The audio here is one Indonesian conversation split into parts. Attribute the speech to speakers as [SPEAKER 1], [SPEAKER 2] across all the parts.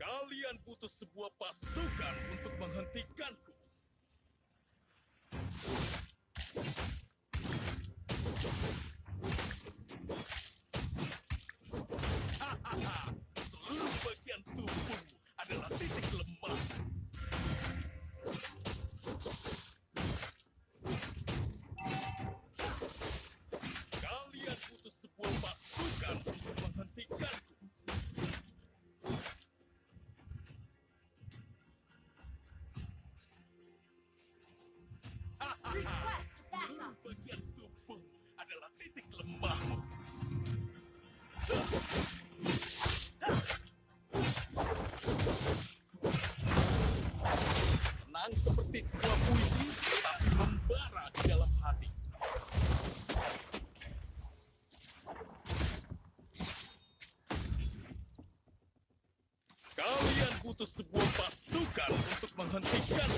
[SPEAKER 1] Kalian butuh sebuah pasukan untuk menghentikanku. Hahaha, seluruh bagian tubuhmu adalah titik lemah. Menghentikan.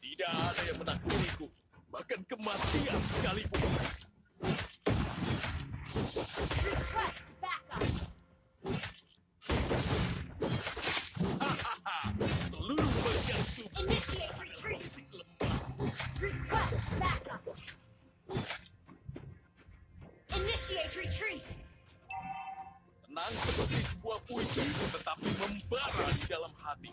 [SPEAKER 1] Tidak ada yang menakutiku, bahkan kematian sekalipun.
[SPEAKER 2] Request backup.
[SPEAKER 1] Hahaha, seluruh bagian tubuh
[SPEAKER 2] Initiate
[SPEAKER 1] adalah
[SPEAKER 2] retreat.
[SPEAKER 1] titik lemah.
[SPEAKER 2] Request backup. Initiate retreat.
[SPEAKER 1] Tenang seperti sebuah puisi, tetapi membara di dalam hati.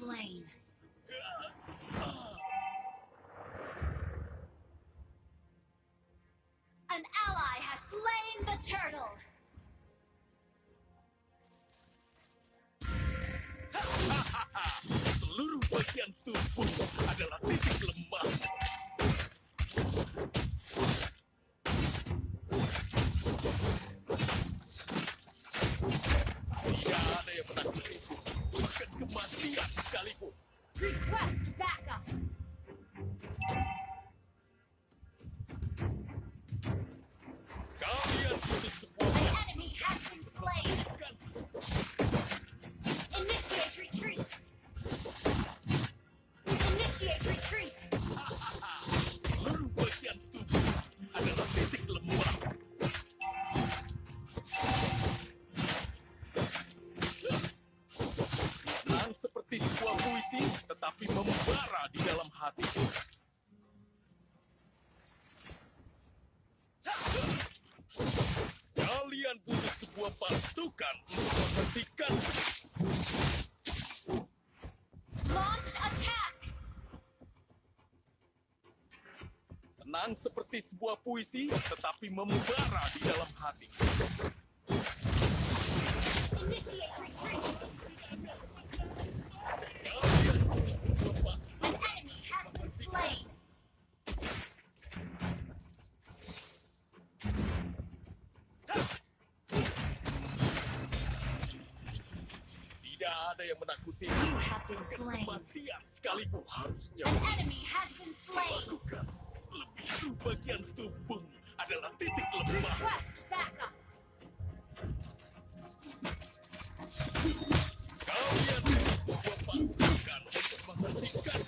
[SPEAKER 2] Slain. An ally has slain the turtle.
[SPEAKER 1] Seluruh bagian tubuh adalah titik lemah. Tetapi membara di dalam hati. Kalian butuh sebuah pasukan untuk menghentikan
[SPEAKER 2] Launch attack.
[SPEAKER 1] tenang seperti sebuah puisi, tetapi membara di dalam hati.
[SPEAKER 2] Initiate retreat.
[SPEAKER 1] Yang menakuti kematian sekalipun harusnya
[SPEAKER 2] An enemy has been slain.
[SPEAKER 1] bukan lebih dulu bagian tubuh adalah titik lemah.
[SPEAKER 2] Request backup.
[SPEAKER 1] Kalian sebuah pasukan untuk menghentikan.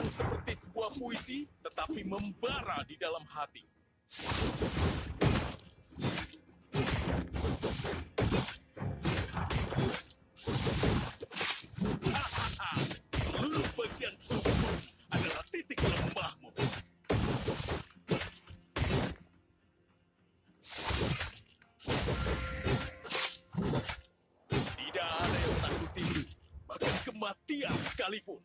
[SPEAKER 1] Seperti sebuah puisi, tetapi membara di dalam hati. sekalipun.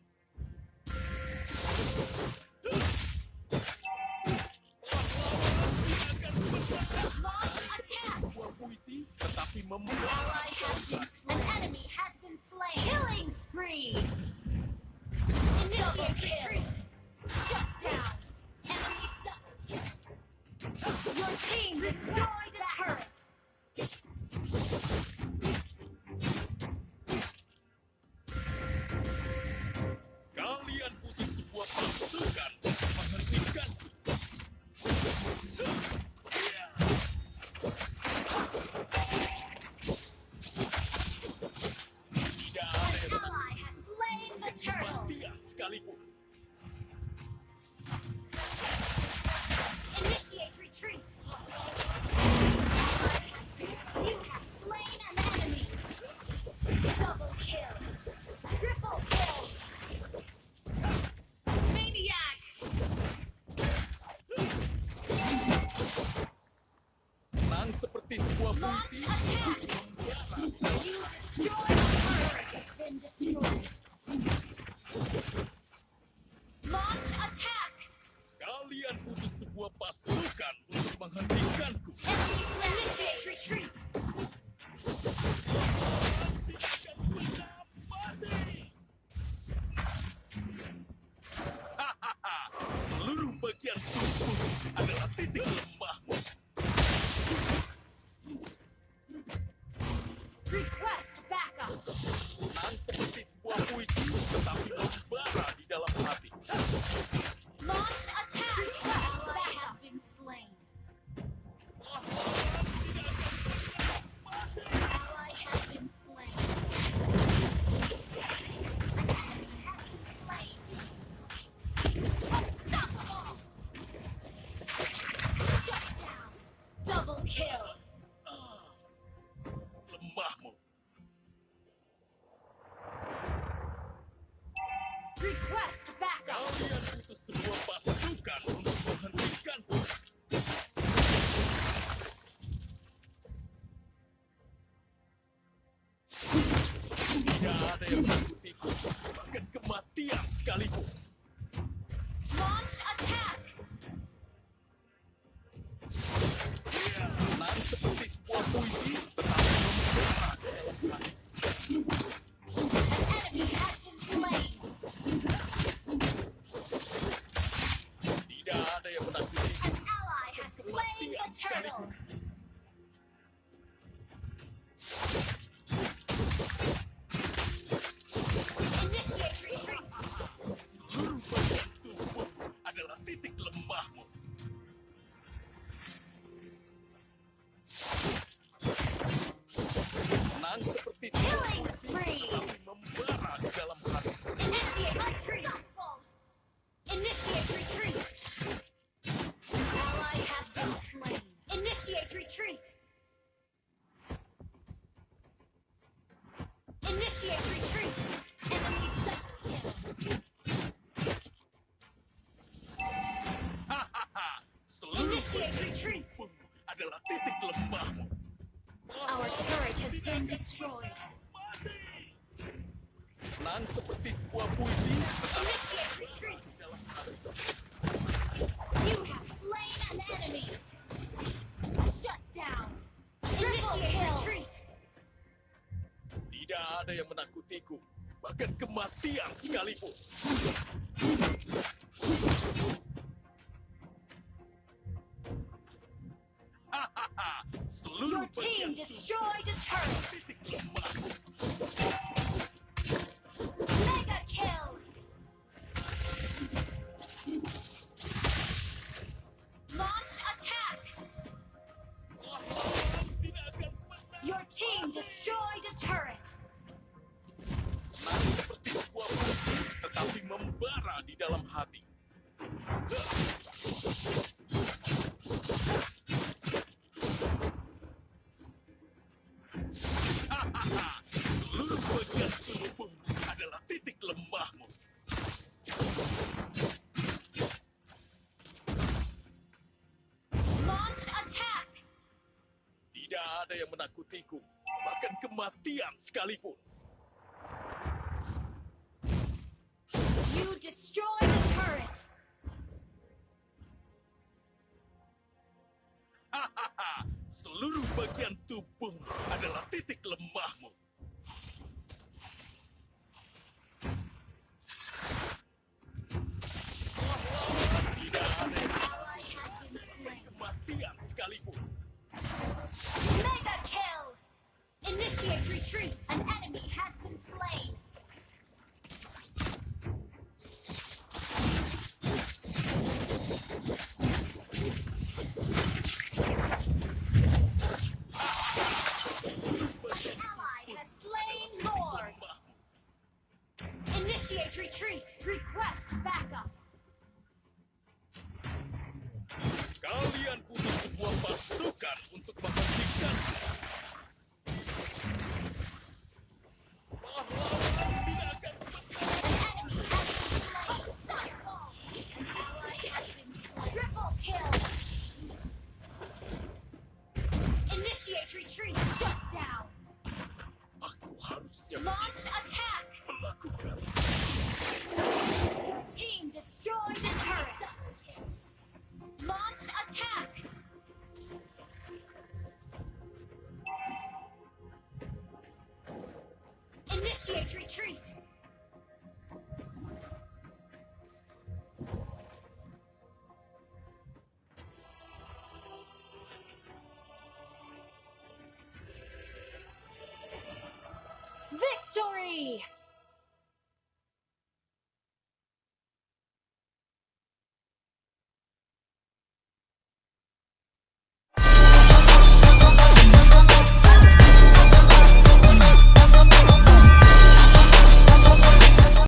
[SPEAKER 2] Salem Hospital. Initiate retreat! Initiate retreat! Ally has been slain. Initiate retreat! Initiate retreat! Enemy double kill!
[SPEAKER 1] Ha ha
[SPEAKER 2] ha!
[SPEAKER 1] Initiate
[SPEAKER 2] retreat! Our turret has been destroyed.
[SPEAKER 1] seperti sebuah puisi. Tidak ada yang menakutiku, bahkan kematian sekalipun. Hahaha, seluruh
[SPEAKER 2] Your team destroyed a turret.
[SPEAKER 1] menakutiku, bahkan kematian sekalipun.
[SPEAKER 2] You destroy the turret.
[SPEAKER 1] Seluruh bagian tubuhmu
[SPEAKER 2] Retreat! Request backup! victory